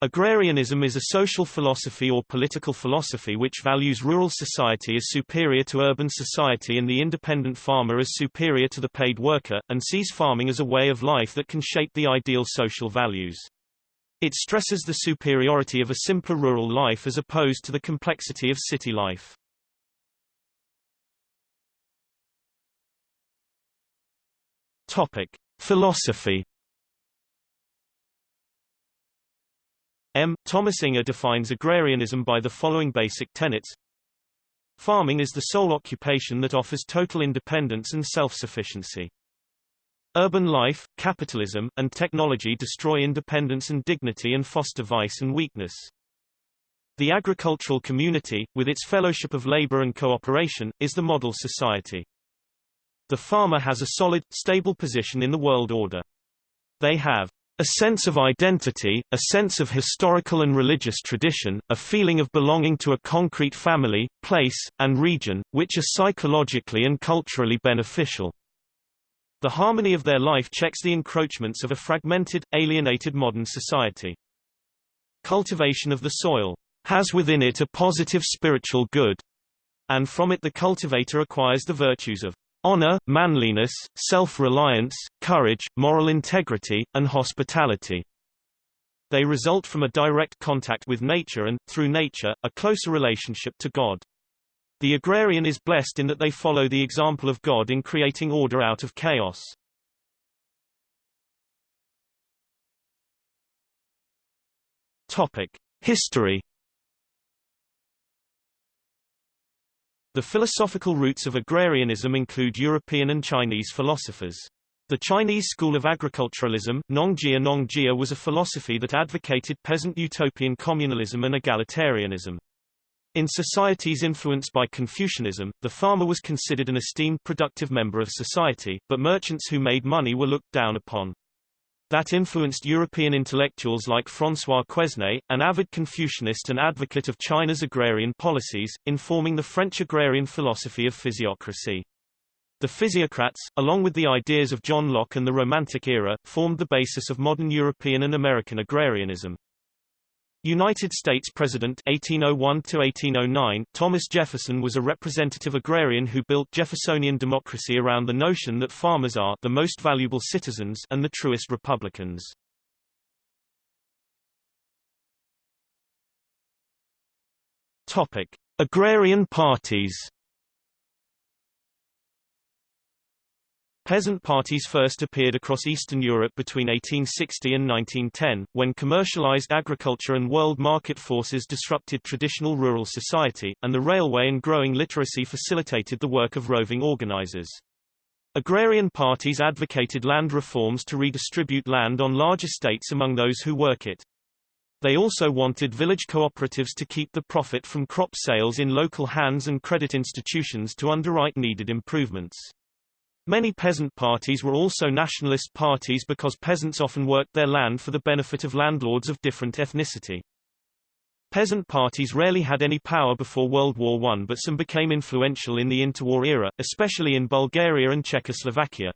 Agrarianism is a social philosophy or political philosophy which values rural society as superior to urban society and the independent farmer as superior to the paid worker, and sees farming as a way of life that can shape the ideal social values. It stresses the superiority of a simpler rural life as opposed to the complexity of city life. Topic: Philosophy M. Thomas Inge defines agrarianism by the following basic tenets. Farming is the sole occupation that offers total independence and self-sufficiency. Urban life, capitalism, and technology destroy independence and dignity and foster vice and weakness. The agricultural community, with its fellowship of labor and cooperation, is the model society. The farmer has a solid, stable position in the world order. They have a sense of identity, a sense of historical and religious tradition, a feeling of belonging to a concrete family, place, and region, which are psychologically and culturally beneficial. The harmony of their life checks the encroachments of a fragmented, alienated modern society. Cultivation of the soil has within it a positive spiritual good, and from it the cultivator acquires the virtues of honor, manliness, self-reliance, courage, moral integrity, and hospitality. They result from a direct contact with nature and, through nature, a closer relationship to God. The agrarian is blessed in that they follow the example of God in creating order out of chaos. Topic: History The philosophical roots of agrarianism include European and Chinese philosophers. The Chinese school of agriculturalism, Nongjia Nongjia was a philosophy that advocated peasant utopian communalism and egalitarianism. In societies influenced by Confucianism, the farmer was considered an esteemed productive member of society, but merchants who made money were looked down upon. That influenced European intellectuals like François Quesnay, an avid Confucianist and advocate of China's agrarian policies, in forming the French agrarian philosophy of physiocracy. The physiocrats, along with the ideas of John Locke and the Romantic era, formed the basis of modern European and American agrarianism. United States President 1801 Thomas Jefferson was a representative agrarian who built Jeffersonian democracy around the notion that farmers are the most valuable citizens and the truest republicans. Topic: Agrarian parties Peasant parties first appeared across Eastern Europe between 1860 and 1910, when commercialized agriculture and world market forces disrupted traditional rural society, and the railway and growing literacy facilitated the work of roving organizers. Agrarian parties advocated land reforms to redistribute land on large estates among those who work it. They also wanted village cooperatives to keep the profit from crop sales in local hands and credit institutions to underwrite needed improvements. Many peasant parties were also nationalist parties because peasants often worked their land for the benefit of landlords of different ethnicity. Peasant parties rarely had any power before World War I but some became influential in the interwar era, especially in Bulgaria and Czechoslovakia.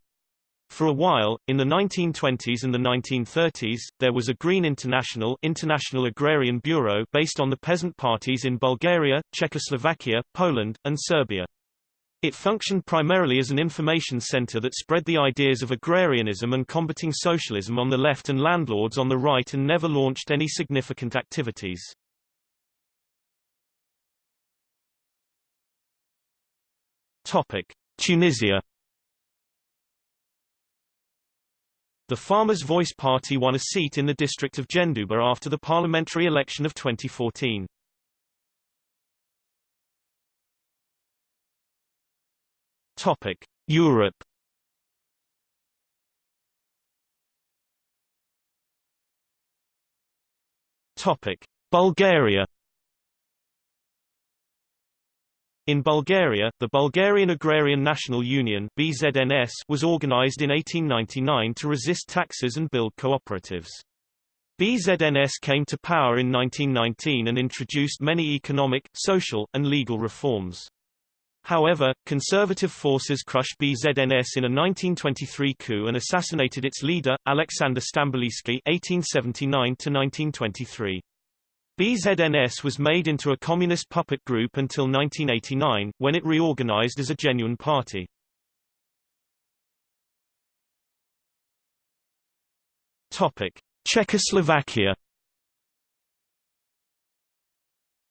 For a while, in the 1920s and the 1930s, there was a Green International International Agrarian Bureau based on the peasant parties in Bulgaria, Czechoslovakia, Poland, and Serbia. It functioned primarily as an information center that spread the ideas of agrarianism and combating socialism on the left and landlords on the right and never launched any significant activities. Topic: Tunisia The Farmers' Voice Party won a seat in the district of Djendouba after the parliamentary election of 2014. Topic: Europe. Topic: Bulgaria. In Bulgaria, the Bulgarian Agrarian National Union BZNS was organized in 1899 to resist taxes and build cooperatives. BZNS came to power in 1919 and introduced many economic, social, and legal reforms. However, conservative forces crushed BZNS in a 1923 coup and assassinated its leader, Alexander Stamboliyskiy (1879–1923). BZNS was made into a communist puppet group until 1989, when it reorganized as a genuine party. Topic: Czechoslovakia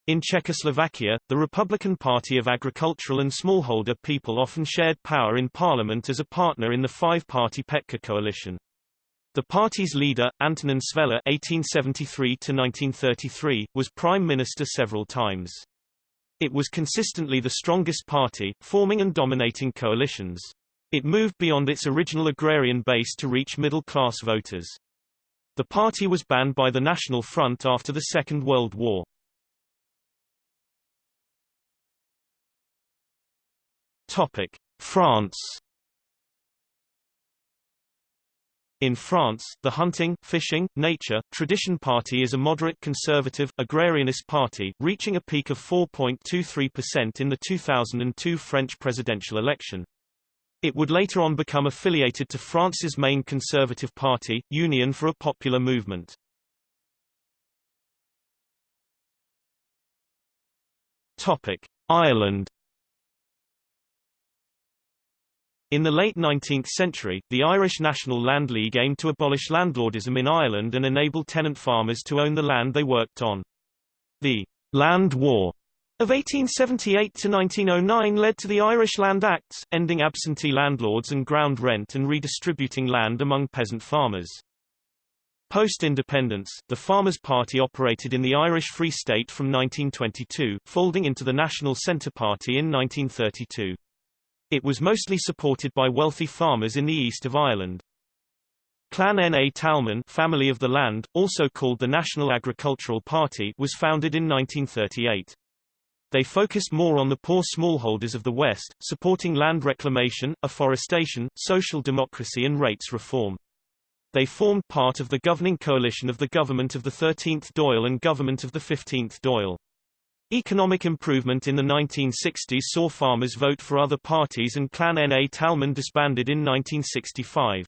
In Czechoslovakia, the Republican Party of agricultural and smallholder people often shared power in parliament as a partner in the five-party Petka coalition. The party's leader, Antonin Švehla (1873–1933), was prime minister several times. It was consistently the strongest party, forming and dominating coalitions. It moved beyond its original agrarian base to reach middle-class voters. The party was banned by the National Front after the Second World War. Topic: France. In France, the hunting, fishing, nature, tradition party is a moderate conservative, agrarianist party, reaching a peak of 4.23% in the 2002 French presidential election. It would later on become affiliated to France's main conservative party, Union for a Popular Movement. Topic: Ireland In the late 19th century, the Irish National Land League aimed to abolish landlordism in Ireland and enable tenant farmers to own the land they worked on. The Land War of 1878 to 1909 led to the Irish Land Acts, ending absentee landlords and ground rent and redistributing land among peasant farmers. Post-independence, the Farmers' Party operated in the Irish Free State from 1922, folding into the National Centre Party in 1932. It was mostly supported by wealthy farmers in the east of Ireland. Clann na Talmhan family of the land, also called the National Agricultural Party was founded in 1938. They focused more on the poor smallholders of the West, supporting land reclamation, afforestation, social democracy and rates reform. They formed part of the governing coalition of the government of the 13th Dáil and government of the 15th Dáil. Economic improvement in the 1960s saw farmers vote for other parties and Clann na Talmhan disbanded in 1965.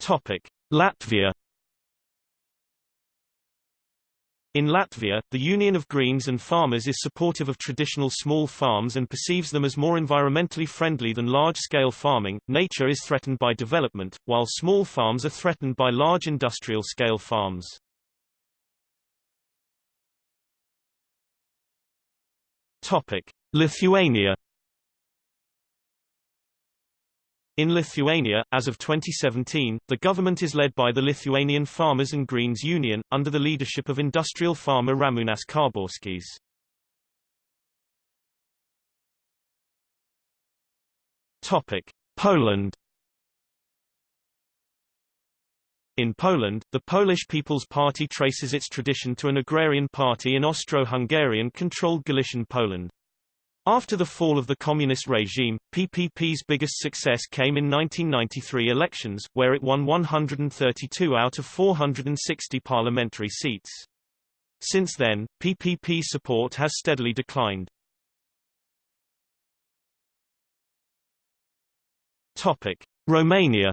Topic. Latvia In Latvia, the Union of Greens and Farmers is supportive of traditional small farms and perceives them as more environmentally friendly than large-scale farming. Nature is threatened by development, while small farms are threatened by large industrial-scale farms. Topic: Lithuania In Lithuania, as of 2017, the government is led by the Lithuanian Farmers and Greens Union, under the leadership of industrial farmer Ramūnas Karbauskis. Topic: Poland. In Poland, the Polish People's Party traces its tradition to an agrarian party in Austro-Hungarian controlled Galician Poland. After the fall of the communist regime, PPP's biggest success came in 1993 elections, where it won 132 out of 460 parliamentary seats. Since then, PPP support has steadily declined. Topic: Romania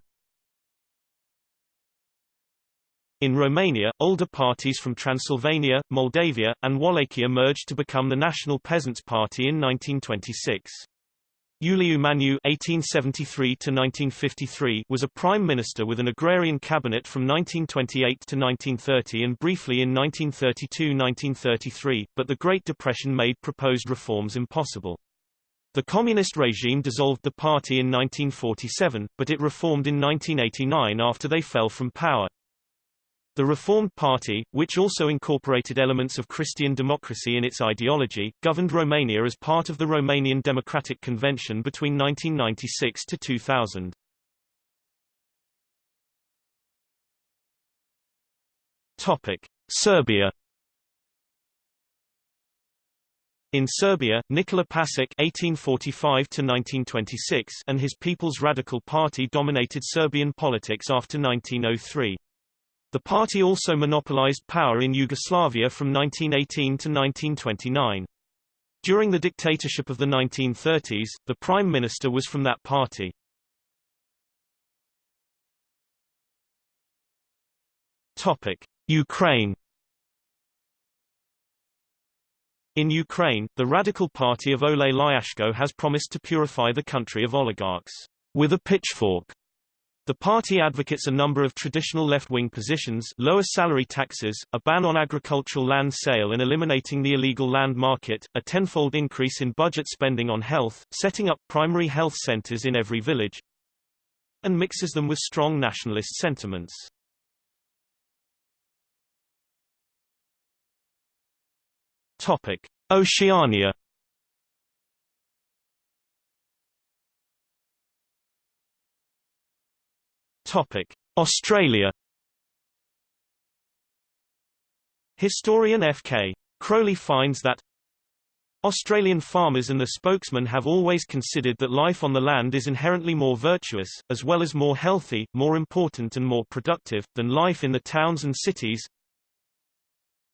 In Romania, older parties from Transylvania, Moldavia, and Wallachia merged to become the National Peasants' Party in 1926. Iuliu Maniu (1873–1953) was a prime minister with an agrarian cabinet from 1928 to 1930 and briefly in 1932–1933, but the Great Depression made proposed reforms impossible. The communist regime dissolved the party in 1947, but it reformed in 1989 after they fell from power. The Reformed Party, which also incorporated elements of Christian democracy in its ideology, governed Romania as part of the Romanian Democratic Convention between 1996 to 2000. Topic: Serbia In Serbia, Nikola Pasic (1845–1926) and his People's Radical Party dominated Serbian politics after 1903. The party also monopolized power in Yugoslavia from 1918 to 1929. During the dictatorship of the 1930s, the prime minister was from that party. Topic: Ukraine In Ukraine, the radical party of Oleh Lyashko has promised to purify the country of oligarchs with a pitchfork. The party advocates a number of traditional left-wing positions lower salary taxes, a ban on agricultural land sale and eliminating the illegal land market, a tenfold increase in budget spending on health, setting up primary health centers in every village, and mixes them with strong nationalist sentiments. Topic: Oceania. Topic: Australia. Historian F.K. Crowley finds that Australian farmers and the spokesman have always considered that life on the land is inherently more virtuous, as well as more healthy, more important and more productive, than life in the towns and cities,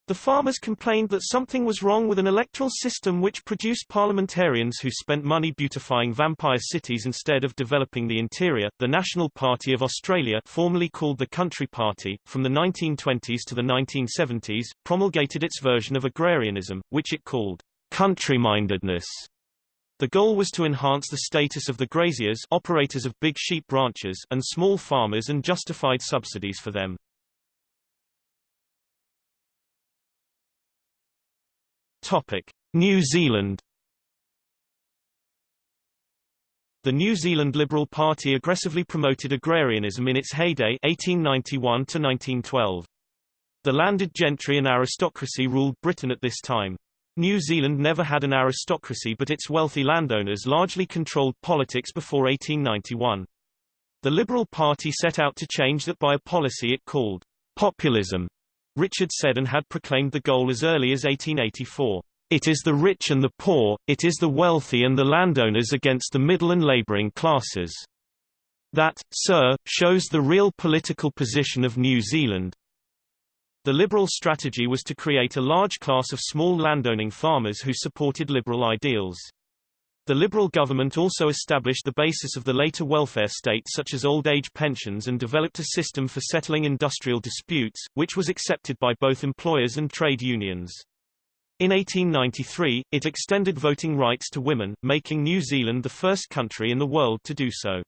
the farmers complained that something was wrong with an electoral system which produced parliamentarians who spent money beautifying vampire cities instead of developing the interior. The National Party of Australia, formerly called the Country Party, from the 1920s to the 1970s, promulgated its version of agrarianism, which it called country-mindedness. The goal was to enhance the status of the graziers operators of big sheep ranches and small farmers and justified subsidies for them. Topic: New Zealand The New Zealand Liberal Party aggressively promoted agrarianism in its heyday 1891 to 1912. The landed gentry and aristocracy ruled Britain at this time. New Zealand never had an aristocracy but its wealthy landowners largely controlled politics before 1891. The Liberal Party set out to change that by a policy it called populism, Richard Seddon had proclaimed the goal as early as 1884. It is the rich and the poor, it is the wealthy and the landowners against the middle and labouring classes. That, sir, shows the real political position of New Zealand. The Liberal strategy was to create a large class of small landowning farmers who supported liberal ideals. The Liberal government also established the basis of the later welfare state such as old age pensions and developed a system for settling industrial disputes, which was accepted by both employers and trade unions. In 1893, it extended voting rights to women, making New Zealand the first country in the world to do so.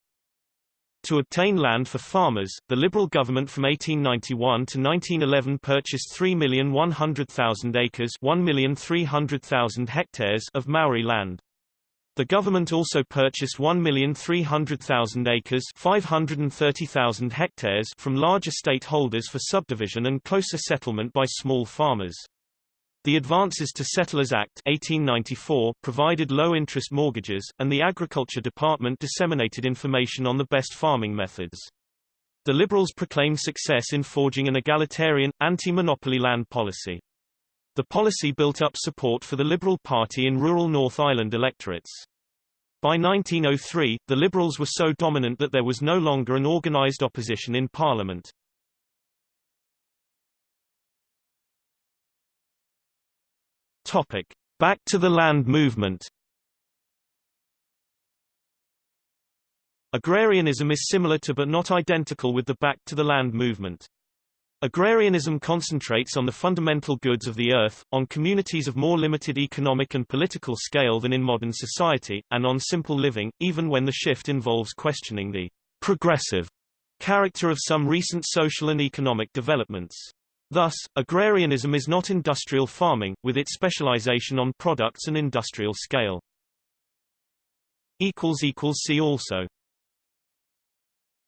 To obtain land for farmers, the Liberal government from 1891 to 1911 purchased 3,100,000 acres 1,300,000 hectares of Maori land. The government also purchased 1,300,000 acres 530,000 hectares from large estate holders for subdivision and closer settlement by small farmers. The Advances to Settlers Act 1894 provided low-interest mortgages, and the Agriculture Department disseminated information on the best farming methods. The Liberals proclaimed success in forging an egalitarian, anti-monopoly land policy. The policy built up support for the Liberal Party in rural North Island electorates. By 1903, the Liberals were so dominant that there was no longer an organised opposition in Parliament. Topic. Back to the land movement Agrarianism is similar to but not identical with the Back to the Land movement. Agrarianism concentrates on the fundamental goods of the earth, on communities of more limited economic and political scale than in modern society, and on simple living, even when the shift involves questioning the progressive character of some recent social and economic developments. Thus, agrarianism is not industrial farming, with its specialization on products and industrial scale. See also